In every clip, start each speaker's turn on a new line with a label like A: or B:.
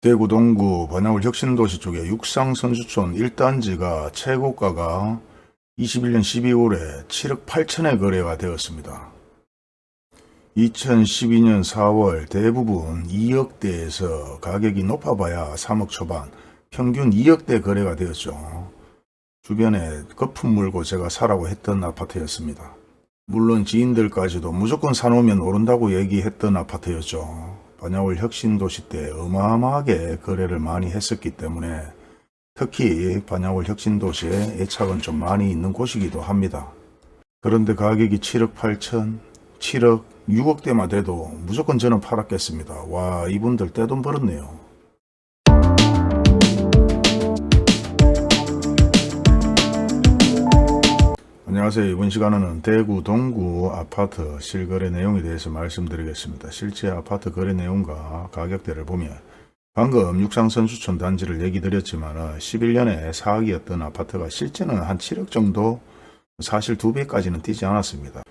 A: 대구 동구 번화울 혁신도시 쪽에 육상선수촌 1단지가 최고가가 21년 12월에 7억 8천에 거래가 되었습니다. 2012년 4월 대부분 2억대에서 가격이 높아봐야 3억 초반 평균 2억대 거래가 되었죠. 주변에 거품 물고 제가 사라고 했던 아파트였습니다. 물론 지인들까지도 무조건 사놓으면 오른다고 얘기했던 아파트였죠. 반야월 혁신도시 때 어마어마하게 거래를 많이 했었기 때문에 특히 반야월 혁신도시에 애착은 좀 많이 있는 곳이기도 합니다. 그런데 가격이 7억 8천, 7억, 6억대만 돼도 무조건 저는 팔았겠습니다. 와 이분들 떼돈 벌었네요. 안녕하세요. 이번 시간에는 대구 동구 아파트 실거래 내용에 대해서 말씀드리겠습니다. 실제 아파트 거래 내용과 가격대를 보면 방금 육상선수촌 단지를 얘기 드렸지만 11년에 4억이었던 아파트가 실제는 한 7억 정도 사실 2배까지는 뛰지 않았습니다.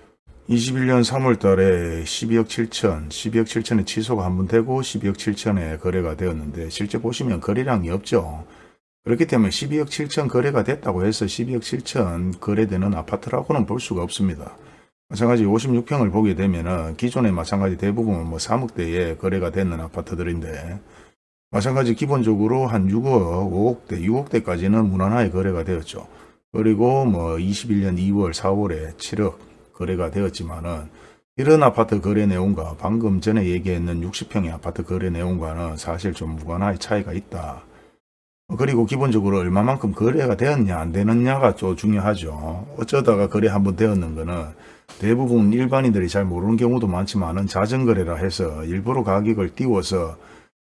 A: 21년 3월 달에 12억 7천, 12억 7천에 취소가 한 번 되고 12억 7천에 거래가 되었는데 실제 보시면 거래량이 없죠. 그렇기 때문에 12억 7천 거래가 됐다고 해서 12억 7천 거래되는 아파트라고는 볼 수가 없습니다. 마찬가지 56평을 보게 되면 기존에 마찬가지 대부분 뭐 3억대에 거래가 되는 아파트들인데 마찬가지 기본적으로 한 6억, 5억대, 6억대까지는 무난하게 거래가 되었죠. 그리고 뭐 21년 2월, 4월에 7억 거래가 되었지만은 이런 아파트 거래 내용과 방금 전에 얘기했는 60평의 아파트 거래 내용과는 사실 좀 무관하게 차이가 있다. 그리고 기본적으로 얼마만큼 거래가 되었냐 안 되느냐가 좀 중요하죠. 어쩌다가 거래 한번 되었는 거는 대부분 일반인들이 잘 모르는 경우도 많지만은 자전거래라 해서 일부러 가격을 띄워서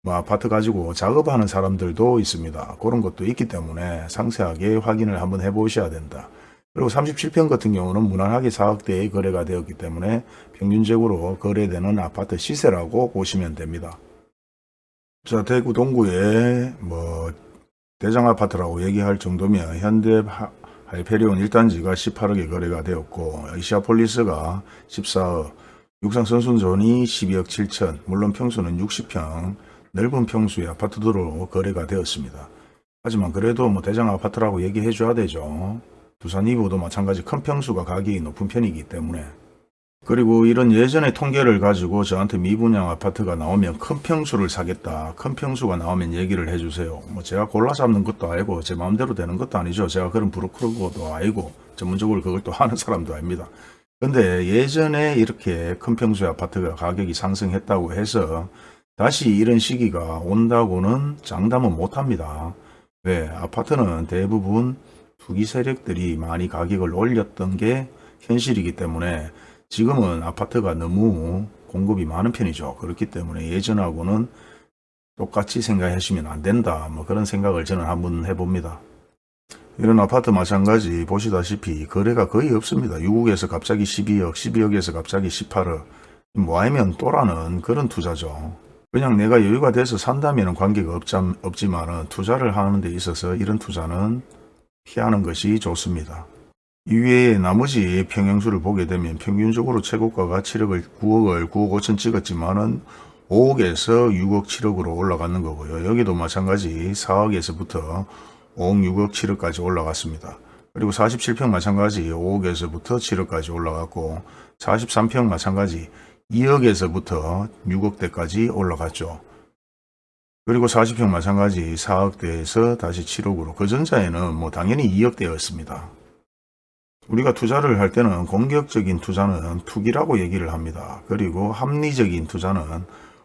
A: 뭐 아파트 가지고 작업하는 사람들도 있습니다. 그런 것도 있기 때문에 상세하게 확인을 한번 해 보셔야 된다. 그리고 37평 같은 경우는 무난하게 4억대의 거래가 되었기 때문에 평균적으로 거래되는 아파트 시세라고 보시면 됩니다. 자, 대구 동구에 뭐 대장 아파트라고 얘기할 정도면 현대 하이페리온 1단지가 18억에 거래가 되었고 이시아폴리스가 14억, 육상선순존이 12억 7천, 물론 평수는 60평, 넓은 평수의 아파트들로 거래가 되었습니다. 하지만 그래도 뭐 대장 아파트라고 얘기해 줘야 되죠. 두산 이브도 마찬가지 큰 평수가 가격이 높은 편이기 때문에 그리고 이런 예전의 통계를 가지고 저한테 미분양 아파트가 나오면 큰 평수를 사겠다. 큰 평수가 나오면 얘기를 해주세요. 뭐 제가 골라 잡는 것도 아니고 제 마음대로 되는 것도 아니죠. 제가 그런 브로커도 아니고 전문적으로 그걸 또 하는 사람도 아닙니다. 근데 예전에 이렇게 큰 평수의 아파트가 가격이 상승했다고 해서 다시 이런 시기가 온다고는 장담은 못합니다. 왜? 아파트는 대부분 투기 세력들이 많이 가격을 올렸던 게 현실이기 때문에 지금은 아파트가 너무 공급이 많은 편이죠. 그렇기 때문에 예전하고는 똑같이 생각하시면 안 된다. 뭐 그런 생각을 저는 한번 해봅니다. 이런 아파트 마찬가지 보시다시피 거래가 거의 없습니다. 6억에서 갑자기 12억, 12억에서 갑자기 18억. 뭐 아니면 또라는 그런 투자죠. 그냥 내가 여유가 돼서 산다면 관계가 없지만 투자를 하는 데 있어서 이런 투자는 피하는 것이 좋습니다. 이외에 나머지 평형수를 보게 되면 평균적으로 최고가가 7억을 9억을 9억 5천 찍었지만 은 5억에서 6억 7억으로 올라가는 거고요. 여기도 마찬가지 4억에서부터 5억 6억 7억까지 올라갔습니다. 그리고 47평 마찬가지 5억에서부터 7억까지 올라갔고 43평 마찬가지 2억에서부터 6억대까지 올라갔죠. 그리고 40평 마찬가지 4억대에서 다시 7억으로 그 전자에는 뭐 당연히 2억대였습니다. 우리가 투자를 할 때는 공격적인 투자는 투기라고 얘기를 합니다. 그리고 합리적인 투자는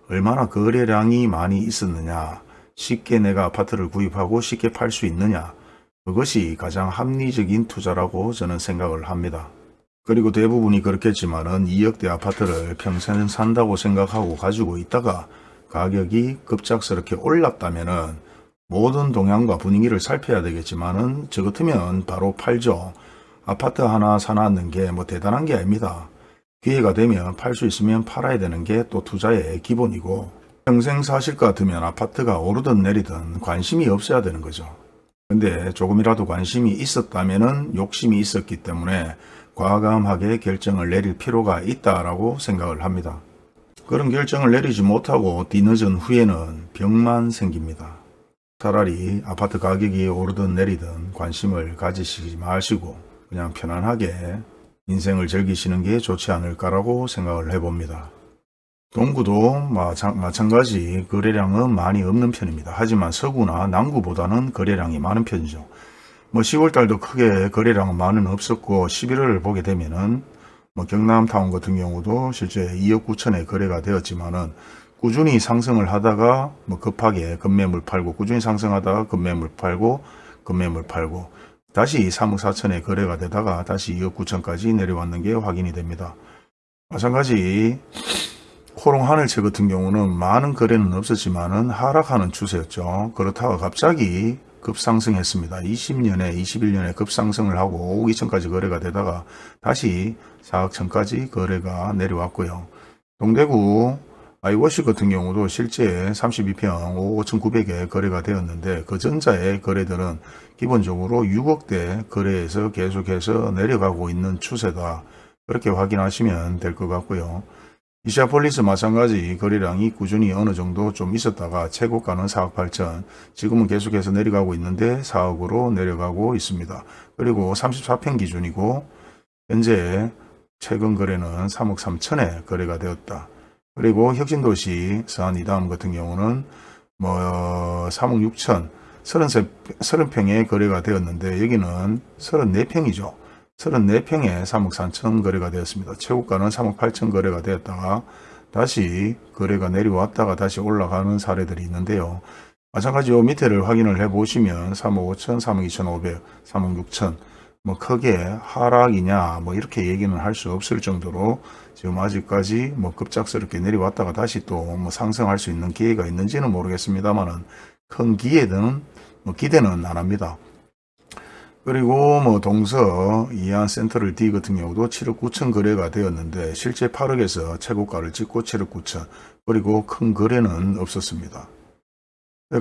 A: 얼마나 거래량이 많이 있었느냐 쉽게 내가 아파트를 구입하고 쉽게 팔 수 있느냐 그것이 가장 합리적인 투자라고 저는 생각을 합니다. 그리고 대부분이 그렇겠지만 은 2억대 아파트를 평생 산다고 생각하고 가지고 있다가 가격이 급작스럽게 올랐다면 은 모든 동향과 분위기를 살펴야 되겠지만 은저 같으면 바로 팔죠. 아파트 하나 사놨는 게 뭐 대단한 게 아닙니다. 기회가 되면 팔 수 있으면 팔아야 되는 게 또 투자의 기본이고 평생 사실 것 같으면 아파트가 오르든 내리든 관심이 없어야 되는 거죠. 근데 조금이라도 관심이 있었다면 욕심이 있었기 때문에 과감하게 결정을 내릴 필요가 있다라고 생각을 합니다. 그런 결정을 내리지 못하고 뒤늦은 후에는 병만 생깁니다. 차라리 아파트 가격이 오르든 내리든 관심을 가지시지 마시고 그냥 편안하게 인생을 즐기시는 게 좋지 않을까라고 생각을 해봅니다. 동구도 마찬- 마찬가지 거래량은 많이 없는 편입니다. 하지만 서구나 남구보다는 거래량이 많은 편이죠. 뭐 10월달도 크게 거래량은 많은 없었고 11월을 보게 되면은 뭐 경남타운 같은 경우도 실제 2억 9천에 거래가 되었지만은 꾸준히 상승을 하다가 뭐 급하게 급매물 팔고 꾸준히 상승하다가 급매물 팔고 급매물 팔고 다시 3억 4천에 거래가 되다가 다시 2억 9천까지 내려왔는 게 확인이 됩니다. 마찬가지 호롱 하늘채 같은 경우는 많은 거래는 없었지만 은 하락하는 추세였죠. 그렇다가 갑자기 급상승했습니다. 20년에 21년에 급상승을 하고 5억 2천까지 거래가 되다가 다시 4억 천까지 거래가 내려왔고요. 동대구 아이워시 같은 경우도 실제 32평 5억 5천9백에 거래가 되었는데 그 전자의 거래들은 기본적으로 6억대 거래에서 계속해서 내려가고 있는 추세다. 그렇게 확인하시면 될 것 같고요. 이시아폴리스 마찬가지 거래량이 꾸준히 어느 정도 좀 있었다가 최고가는 4억 8천 지금은 계속해서 내려가고 있는데 4억으로 내려가고 있습니다. 그리고 34평 기준이고 현재 최근 거래는 3억 3천에 거래가 되었다. 그리고 혁신도시 서안 이다음 같은 경우는 뭐 3억 6천 33, 30평에 거래가 되었는데 여기는 34평이죠. 34평에 3억 4천 거래가 되었습니다. 최고가는 3억 8천 거래가 되었다가 다시 거래가 내려왔다가 다시 올라가는 사례들이 있는데요. 마찬가지 요 밑에를 확인을 해 보시면 3억 5천, 3억 2천 5백 3억 6천 뭐 크게 하락이냐 뭐 이렇게 얘기는 할 수 없을 정도로 지금 아직까지 뭐 급작스럽게 내려왔다가 다시 또 뭐 상승할 수 있는 기회가 있는지는 모르겠습니다만은 큰 기회는 뭐 기대는 안 합니다. 그리고 뭐 동서 이안 센터를 D 같은 경우도 7억 9천 거래가 되었는데 실제 8억에서 최고가를 찍고 7억 9천 그리고 큰 거래는 없었습니다.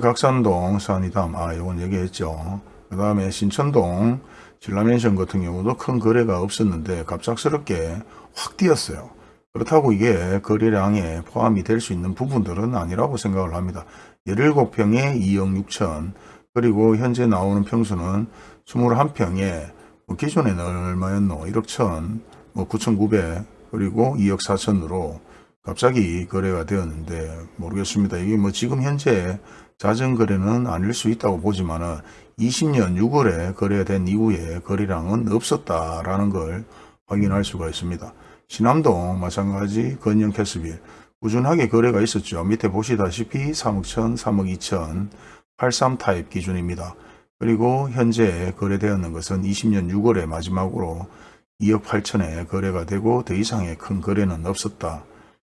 A: 각산동 산이담 아 이건 얘기했죠. 그 다음에 신천동 신라맨션 같은 경우도 큰 거래가 없었는데 갑작스럽게 확 뛰었어요. 그렇다고 이게 거래량에 포함이 될 수 있는 부분들은 아니라고 생각을 합니다. 17평에 2억 6천 그리고 현재 나오는 평수는 21평에 뭐 기존에는 얼마였노? 1억 천, 뭐 9,900 그리고 2억 4천으로 갑자기 거래가 되었는데 모르겠습니다. 이게 뭐 지금 현재 자전 거래는 아닐 수 있다고 보지만은 20년 6월에 거래된 이후에 거래량은 없었다라는 걸 확인할 수가 있습니다. 신암동 마찬가지 건영 캐스빌 꾸준하게 거래가 있었죠. 밑에 보시다시피 3억 천, 3억 2천 83 타입 기준입니다. 그리고 현재 거래되었는 것은 20년 6월에 마지막으로 2억 8천에 거래가 되고 더 이상의 큰 거래는 없었다.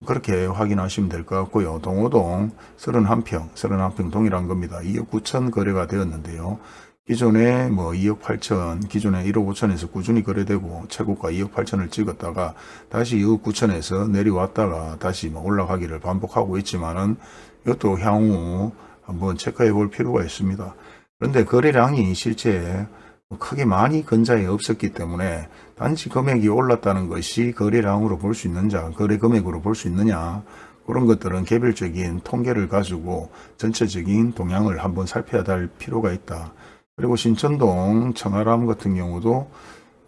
A: 그렇게 확인하시면 될 것 같고요. 동호동 31평, 31평 동일한 겁니다. 2억 9천 거래가 되었는데요. 기존에 뭐 2억 8천, 기존에 1억 5천에서 꾸준히 거래되고 최고가 2억 8천을 찍었다가 다시 2억 9천에서 내려왔다가 다시 뭐 올라가기를 반복하고 있지만은 이것도 향후 한번 체크해 볼 필요가 있습니다. 그런데 거래량이 실제 뭐 크게 많이 근자에 없었기 때문에 단지 금액이 올랐다는 것이 거래량으로 볼 수 있는지 거래 금액으로 볼 수 있느냐 그런 것들은 개별적인 통계를 가지고 전체적인 동향을 한번 살펴야 될 필요가 있다. 그리고 신천동 청아람 같은 경우도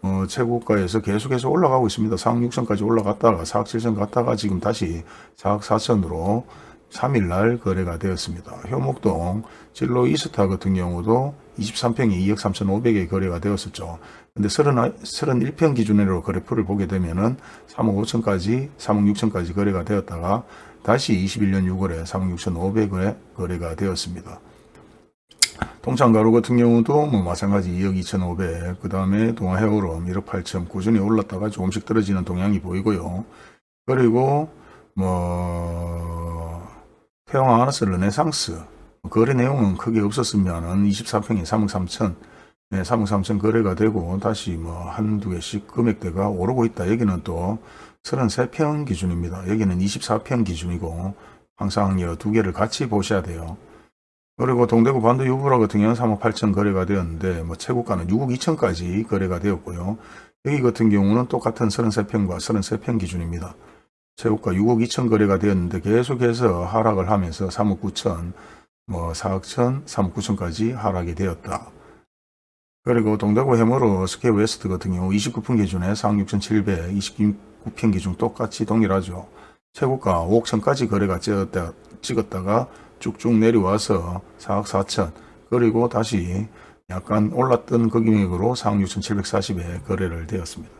A: 어, 최고가에서 계속해서 올라가고 있습니다. 4억 6천까지 올라갔다가 4억 7천 갔다가 지금 다시 4억 4천으로 3일날 거래가 되었습니다. 효목동 진로 이스타 같은 경우도 23평이 2억 3천5백에 거래가 되었었죠. 근데 30, 31평 기준으로 그래프를 보게 되면은 3억 5천까지 3억 6천까지 거래가 되었다가 다시 21년 6월에 3억 6천 5백에 거래가 되었습니다. 동창가루 같은 경우도 뭐 마찬가지 2억 2천5백 그 다음에 동아해오름 1억 8천 꾸준히 올랐다가 조금씩 떨어지는 동향이 보이고요. 그리고 뭐 태영 아나스 르네상스 거래 내용은 크게 없었으면 은 24평에 3억 3천 네, 3억 3천 거래가 되고 다시 뭐 한두 개씩 금액대가 오르고 있다. 여기는 또 33평 기준입니다. 여기는 24평 기준이고 항상 이 두 개를 같이 보셔야 돼요. 그리고 동대구 반도 유보라 같은 경우는 3억 8천 거래가 되었는데 뭐 최고가는 6억 2천까지 거래가 되었고요. 여기 같은 경우는 똑같은 33평과 33평 기준입니다. 최고가 6억 2천 거래가 되었는데 계속해서 하락을 하면서 3억 9천, 뭐 4억 천, 3억 9천까지 하락이 되었다. 그리고 동대구 해모로 스퀘어 웨스트 같은 경우 29평 기준에 4억 6천7백 29평 기준 똑같이 동일하죠. 최고가 5억 천까지 거래가 찍었다, 찍었다가 쭉쭉 내려와서 4억 4천 그리고 다시 약간 올랐던 그 금액으로 4억 6천7백사십에 거래를 되었습니다.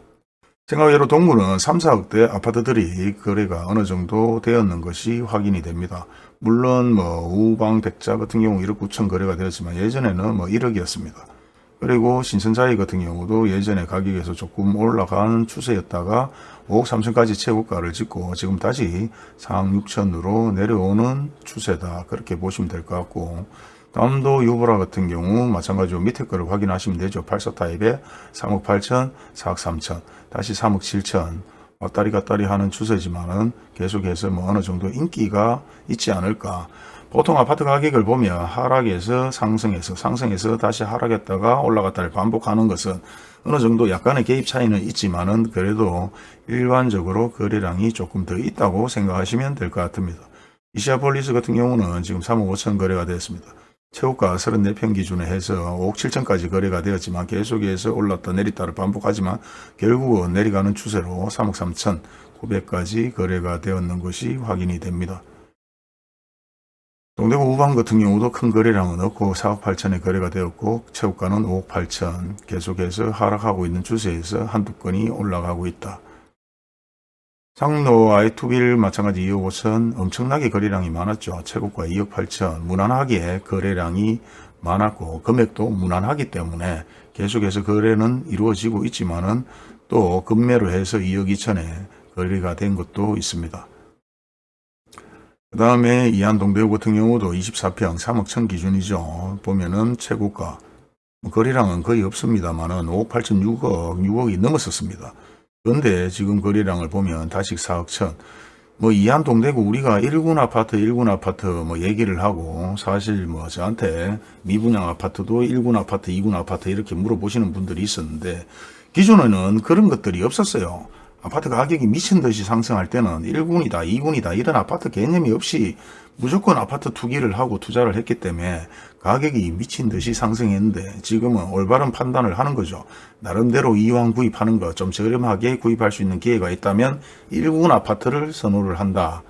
A: 생각외로 동구는 3, 4억대 아파트들이 거래가 어느 정도 되었는 것이 확인이 됩니다. 물론 뭐 우방 백자 같은 경우 1억 9천 거래가 되었지만 예전에는 뭐 1억이었습니다. 그리고 신선자이 같은 경우도 예전에 가격에서 조금 올라가는 추세였다가 5억 3천까지 최고가를 찍고 지금 다시 4억 6천으로 내려오는 추세다. 그렇게 보시면 될 것 같고 다음도 유보라 같은 경우 마찬가지로 밑에 거를 확인하시면 되죠. 84 타입에 3억 8천, 4억 3천, 다시 3억 7천 왔다리 갔다리 하는 추세지만은 계속해서 뭐 어느 정도 인기가 있지 않을까. 보통 아파트 가격을 보면 하락에서 상승해서 상승해서 다시 하락했다가 올라갔다를 반복하는 것은 어느 정도 약간의 개입 차이는 있지만은 그래도 일반적으로 거래량이 조금 더 있다고 생각하시면 될 것 같습니다. 이시아폴리스 같은 경우는 지금 3억 5천 거래가 되었습니다. 최고가 34평 기준에 해서 5억 7천까지 거래가 되었지만 계속해서 올랐다 내렸다를 반복하지만 결국은 내려가는 추세로 3억 3천 900까지 거래가 되었는 것이 확인이 됩니다. 동대구 우방 같은 경우도 큰 거래량은 없고 4억 8천에 거래가 되었고 최고가는 5억 8천 계속해서 하락하고 있는 추세에서 한두 건이 올라가고 있다. 상로 아이투빌 마찬가지 2억 5천 엄청나게 거래량이 많았죠. 최고가 2억 8천 무난하게 거래량이 많았고 금액도 무난하기 때문에 계속해서 거래는 이루어지고 있지만 은 또 급매로 해서 2억 2천에 거래가 된 것도 있습니다. 그 다음에 이안동대구 같은 경우도 24평 3억 천 기준이죠. 보면은 최고가 뭐 거래량은 거의 없습니다만 은 5억 8천 6억 6억이 넘었었습니다. 그런데 지금 거래량을 보면 다시 4억 천. 뭐 이안 동대구 우리가 1군 아파트 1군 아파트 뭐 얘기를 하고 사실 뭐 저한테 미분양 아파트도 1군 아파트 2군 아파트 이렇게 물어보시는 분들이 있었는데 기존에는 그런 것들이 없었어요. 아파트 가격이 미친 듯이 상승할 때는 1군이다 2군이다 이런 아파트 개념이 없이 무조건 아파트 투기를 하고 투자를 했기 때문에 가격이 미친 듯이 상승했는데 지금은 올바른 판단을 하는 거죠. 나름대로 이왕 구입하는 거좀 저렴하게 구입할 수 있는 기회가 있다면 1군 아파트를 선호를 한다.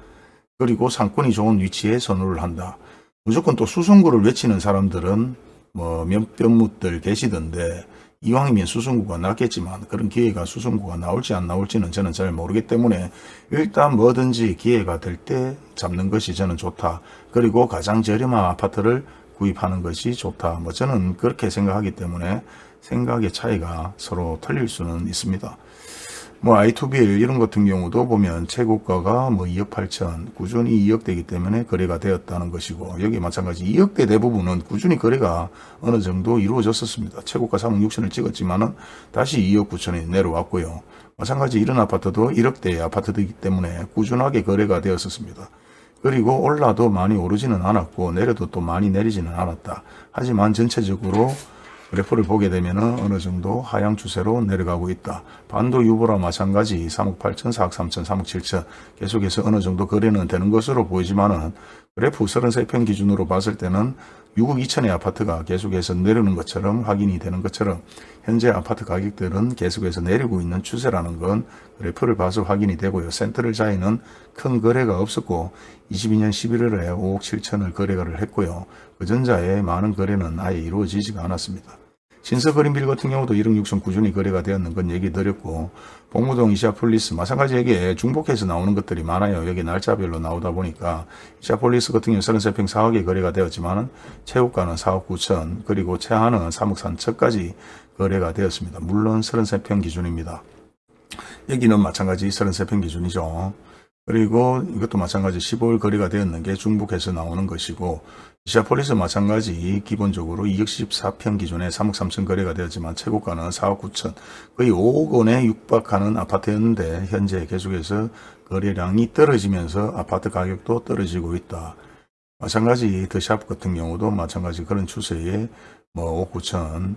A: 그리고 상권이 좋은 위치에 선호를 한다. 무조건 또 수성구를 외치는 사람들은 뭐 몇몇 묻들 계시던데 이왕이면 수성구가 낫겠지만 그런 기회가 수성구가 나올지 안 나올지는 저는 잘 모르기 때문에 일단 뭐든지 기회가 될 때 잡는 것이 저는 좋다. 그리고 가장 저렴한 아파트를 구입하는 것이 좋다. 뭐 저는 그렇게 생각하기 때문에 생각의 차이가 서로 틀릴 수는 있습니다. 뭐 i2bil 이런 같은 경우도 보면 최고가가 뭐 2억 8천 꾸준히 2억대이기 때문에 거래가 되었다는 것이고 여기 마찬가지 2억대 대부분은 꾸준히 거래가 어느 정도 이루어졌었습니다. 최고가 3억 6천을 찍었지만 은 다시 2억 9천에 내려왔고요. 마찬가지 이런 아파트도 1억대의 아파트이기 때문에 꾸준하게 거래가 되었었습니다. 그리고 올라도 많이 오르지는 않았고 내려도 또 많이 내리지는 않았다. 하지만 전체적으로 그래프를 보게 되면 어느 정도 하향 추세로 내려가고 있다. 반도 유보라 마찬가지 3억 8천, 4억 3천, 3억 7천 계속해서 어느 정도 거래는 되는 것으로 보이지만 은 그래프 33편 기준으로 봤을 때는 6억 2천의 아파트가 계속해서 내리는 것처럼 확인이 되는 것처럼 현재 아파트 가격들은 계속해서 내리고 있는 추세라는 건 그래프를 봐서 확인이 되고요. 센트럴 자이는 큰 거래가 없었고 22년 11월에 5억 7천을 거래를 했고요. 그 전자에 많은 거래는 아예 이루어지지가 않았습니다. 신서그린빌 같은 경우도 1억 6천 꾸준히 거래가 되었는 건 얘기 드렸고 복무동 이샤폴리스 마찬가지 여기에 중복해서 나오는 것들이 많아요. 여기 날짜별로 나오다 보니까 이샤폴리스 같은 경우 33평 4억에 거래가 되었지만 최고가는 4억 9천 그리고 최하는 3억 3천까지 거래가 되었습니다. 물론 33평 기준입니다. 여기는 마찬가지 33평 기준이죠. 그리고 이것도 마찬가지 15일 거래가 되었는 게 중복해서 나오는 것이고 이샤폴리스 마찬가지 기본적으로 2억 14평 기준에 3억 3천 거래가 되었지만 최고가는 4억 9천 거의 5억 원에 육박하는 아파트였는데 현재 계속해서 거래량이 떨어지면서 아파트 가격도 떨어지고 있다. 마찬가지 더샵 같은 경우도 마찬가지 그런 추세에 뭐 5억 9천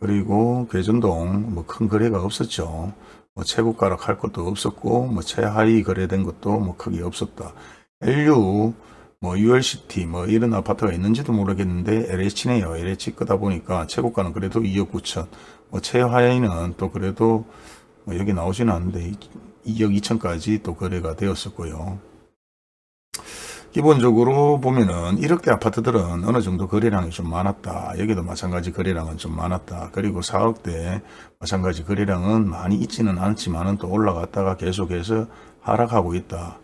A: 그리고 괴전동 뭐 큰 거래가 없었죠. 뭐 최고가락 할 것도 없었고 뭐 최하위 거래된 것도 뭐 크게 없었다. LU 뭐 ULCT 뭐 이런 아파트가 있는지도 모르겠는데 LH네요. LH 거다 보니까 최고가는 그래도 2억 9천 뭐 최하위는 또 그래도 뭐 여기 나오지는 않는데 2억 2천까지 또 거래가 되었었고요. 기본적으로 보면은 1억대 아파트들은 어느 정도 거래량이 좀 많았다. 여기도 마찬가지 거래량은 좀 많았다. 그리고 4억대 마찬가지 거래량은 많이 있지는 않지만은 또 올라갔다가 계속해서 하락하고 있다.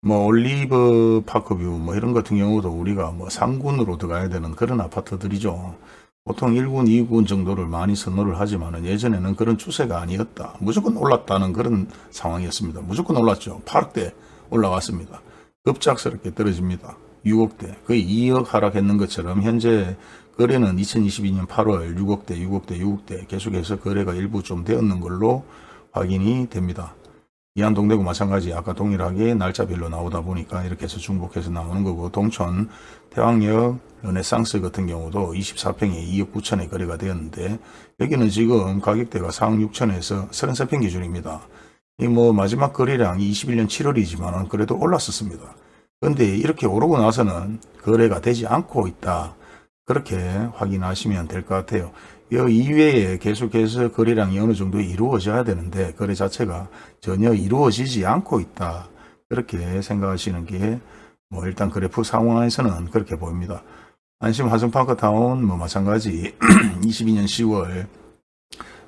A: 뭐 올리브 파크뷰 뭐 이런 같은 경우도 우리가 뭐 3군으로 들어가야 되는 그런 아파트들이죠. 보통 1군, 2군 정도를 많이 선호를 하지만은 예전에는 그런 추세가 아니었다. 무조건 올랐다는 그런 상황이었습니다. 무조건 올랐죠. 8억대 올라갔습니다. 급작스럽게 떨어집니다. 6억대 거의 2억 하락했는 것처럼 현재 거래는 2022년 8월 6억대 6억대 6억대 계속해서 거래가 일부 좀 되었는 걸로 확인이 됩니다. 이한 동대구 마찬가지 아까 동일하게 날짜별로 나오다 보니까 이렇게 해서 중복해서 나오는 거고 동천 태왕역 르네상스 같은 경우도 24평에 2억 9천에 거래가 되었는데 여기는 지금 가격대가 4억 6천에서 33평 기준입니다. 이 뭐 마지막 거래량이 21년 7월이지만 그래도 올랐었습니다. 그런데 이렇게 오르고 나서는 거래가 되지 않고 있다. 그렇게 확인하시면 될 것 같아요. 이 이외에 계속해서 거래량이 어느 정도 이루어져야 되는데 거래 자체가 전혀 이루어지지 않고 있다. 그렇게 생각하시는 게 뭐 일단 그래프 상황에서는 그렇게 보입니다. 안심 화성파크타운 뭐 마찬가지 22년 10월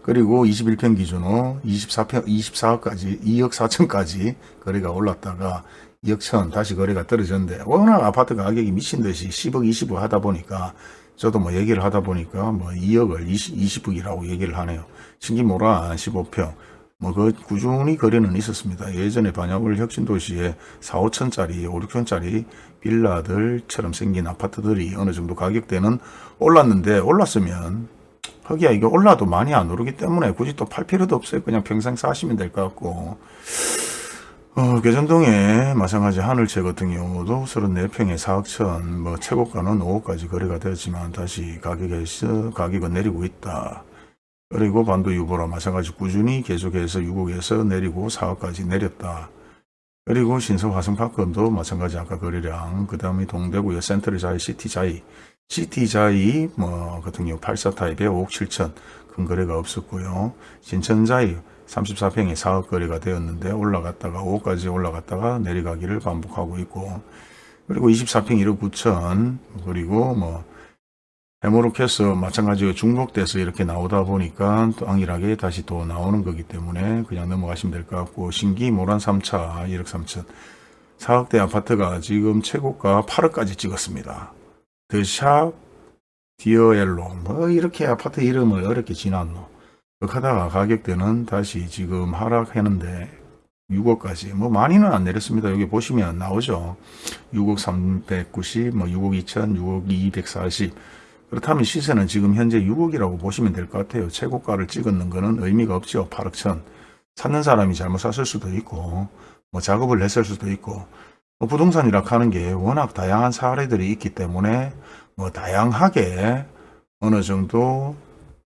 A: 그리고 21평 기준으로 24평, 24억까지 2억 4천까지 거래가 올랐다가 2억 천 다시 거래가 떨어졌는데 워낙 아파트 가격이 미친 듯이 10억 20억 하다 보니까 저도 뭐 얘기를 하다 보니까 뭐 2억을 20, 20억이라고 얘기를 하네요. 신기모라 15평 뭐 그 꾸준히 거래는 있었습니다. 예전에 반야울 혁신도시에 4, 5천짜리 5, 6천짜리 빌라들처럼 생긴 아파트들이 어느 정도 가격대는 올랐는데 올랐으면 거기야 이게 올라도 많이 안 오르기 때문에 굳이 또 팔 필요도 없어요. 그냥 평생 사시면 될 것 같고 어, 개전동에 마찬가지 하늘채 같은 경우도 34평에 4억 천, 뭐 최고가는 5억까지 거래가 되었지만 다시 가격에서 가격은 내리고 있다. 그리고 반도 유보라 마찬가지 꾸준히 계속해서 6억에서 내리고 4억까지 내렸다. 그리고 신서 화성파크도 마찬가지 아까 거래량, 그 다음에 동대구의 센트럴 자이, 시티 자이, 시티 자이 뭐 같은 경우 84 타입에 5억 7천 큰 거래가 없었고요. 신천 자이 34평에 4억 거래가 되었는데 올라갔다가 5억까지 올라갔다가 내려가기를 반복하고 있고 그리고 24평 1억 9천 그리고 뭐 해모로캐스 마찬가지로 중복돼서 이렇게 나오다 보니까 또 안일하게 다시 또 나오는 거기 때문에 그냥 넘어가시면 될 것 같고 신기 모란 3차 1억 3천 4억대 아파트가 지금 최고가 8억까지 찍었습니다. 더샵 디어엘로 뭐 이렇게 아파트 이름을 어렵게 지났노 하다가 가격대는 다시 지금 하락했는데 6억까지 뭐 많이는 안 내렸습니다. 여기 보시면 나오죠. 6억 390, 뭐 6억 2천, 6억 240 그렇다면 시세는 지금 현재 6억이라고 보시면 될 것 같아요. 최고가를 찍었는 거는 의미가 없죠. 8억 천. 찾는 사람이 잘못 샀을 수도 있고 뭐 작업을 했을 수도 있고 뭐 부동산이라 하는 게 워낙 다양한 사례들이 있기 때문에 뭐 다양하게 어느 정도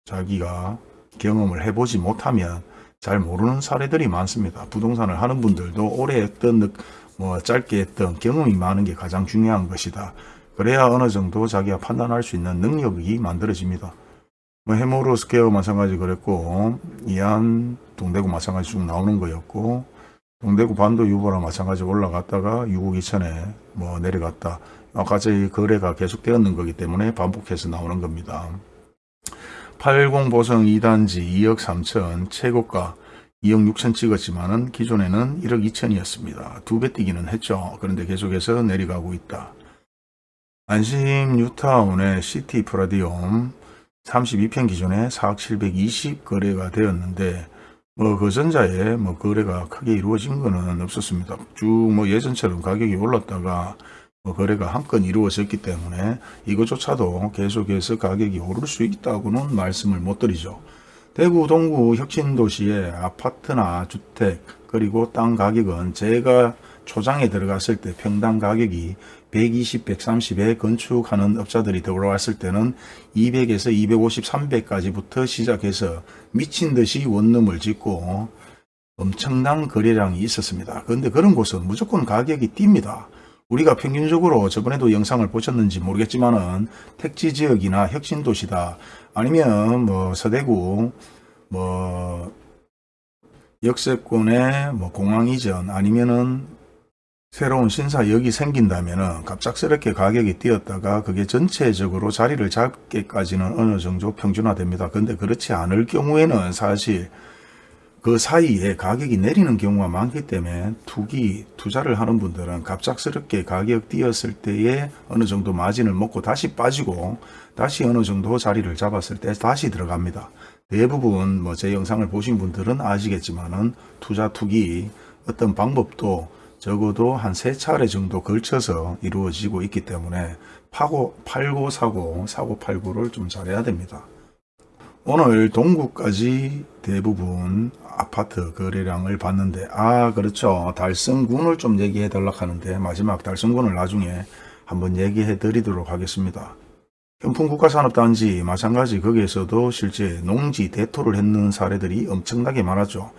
A: 자기가 경험을 해보지 못하면 잘 모르는 사례들이 많습니다. 부동산을 하는 분들도 오래 했던 뭐 짧게 했던 경험이 많은 게 가장 중요한 것이다. 그래야 어느 정도 자기가 판단할 수 있는 능력이 만들어집니다. 뭐 해모로 스퀘어 마찬가지 그랬고 이안 동대구 마찬가지 쭉 나오는 거였고 동대구 반도 유보라 마찬가지 올라갔다가 6억 2천에 뭐 내려갔다. 아까 저희 거래가 계속되었는 거기 때문에 반복해서 나오는 겁니다. 80 보성 2단지 2억 3천 최고가 2억 6천 찍었지만 은 기존에는 1억 2천이었습니다. 두 배 뛰기는 했죠. 그런데 계속해서 내려가고 있다. 안심 뉴타운의 시티 프라디움 32평 기준에 4억 720 거래가 되었는데 뭐 그전자에 뭐 거래가 크게 이루어진 거는 없었습니다. 쭉 뭐 예전처럼 가격이 올랐다가 뭐 거래가 한건 이루어졌기 때문에 이것조차도 계속해서 가격이 오를 수 있다고는 말씀을 못 드리죠. 대구 동구 혁신도시의 아파트나 주택 그리고 땅 가격은 제가 초장에 들어갔을 때 평당 가격이 120, 130에 건축하는 업자들이 들어왔을 때는 200에서 250, 300까지부터 시작해서 미친 듯이 원룸을 짓고 엄청난 거래량이 있었습니다. 그런데 그런 곳은 무조건 가격이 뜁니다. 우리가 평균적으로 저번에도 영상을 보셨는지 모르겠지만 은 택지 지역이나 혁신도시다 아니면 뭐 서대구 뭐 역세권의 뭐 공항 이전 아니면은 새로운 신사역이 생긴다면은 갑작스럽게 가격이 뛰었다가 그게 전체적으로 자리를 잡기까지는 어느 정도 평준화됩니다. 근데 그렇지 않을 경우에는 사실 그 사이에 가격이 내리는 경우가 많기 때문에 투기 투자를 하는 분들은 갑작스럽게 가격 뛰었을 때에 어느 정도 마진을 먹고 다시 빠지고 다시 어느 정도 자리를 잡았을 때 다시 들어갑니다. 대부분 뭐 제 영상을 보신 분들은 아시겠지만 은 투자 투기 어떤 방법도 적어도 한 세 차례 정도 걸쳐서 이루어지고 있기 때문에 파고 팔고 사고 사고 팔고를 좀 잘해야 됩니다. 오늘 동구까지 대부분 아파트 거래량을 봤는데 아 그렇죠 달성군을 좀 얘기해 달라 하는데 마지막 달성군을 나중에 한번 얘기해 드리도록 하겠습니다. 현풍국가산업단지 마찬가지 거기에서도 실제 농지 대토를 했는 사례들이 엄청나게 많았죠.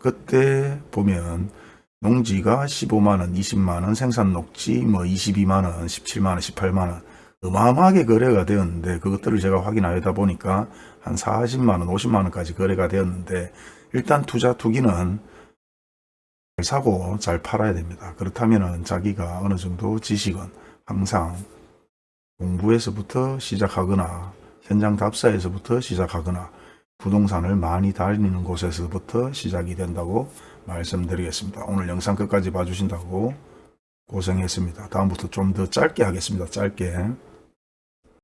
A: 그때 보면 농지가 15만원, 20만원, 생산 녹지 뭐 22만원, 17만원, 18만원 어마어마하게 거래가 되었는데 그것들을 제가 확인하다 보니까 한 40만원, 50만원까지 거래가 되었는데 일단 투자 투기는 잘 사고 잘 팔아야 됩니다. 그렇다면 자기가 어느 정도 지식은 항상 공부에서부터 시작하거나 현장 답사에서부터 시작하거나 부동산을 많이 다니는 곳에서부터 시작이 된다고 말씀드리겠습니다. 오늘 영상 끝까지 봐주신다고 고생했습니다. 다음부터 좀 더 짧게 하겠습니다. 짧게.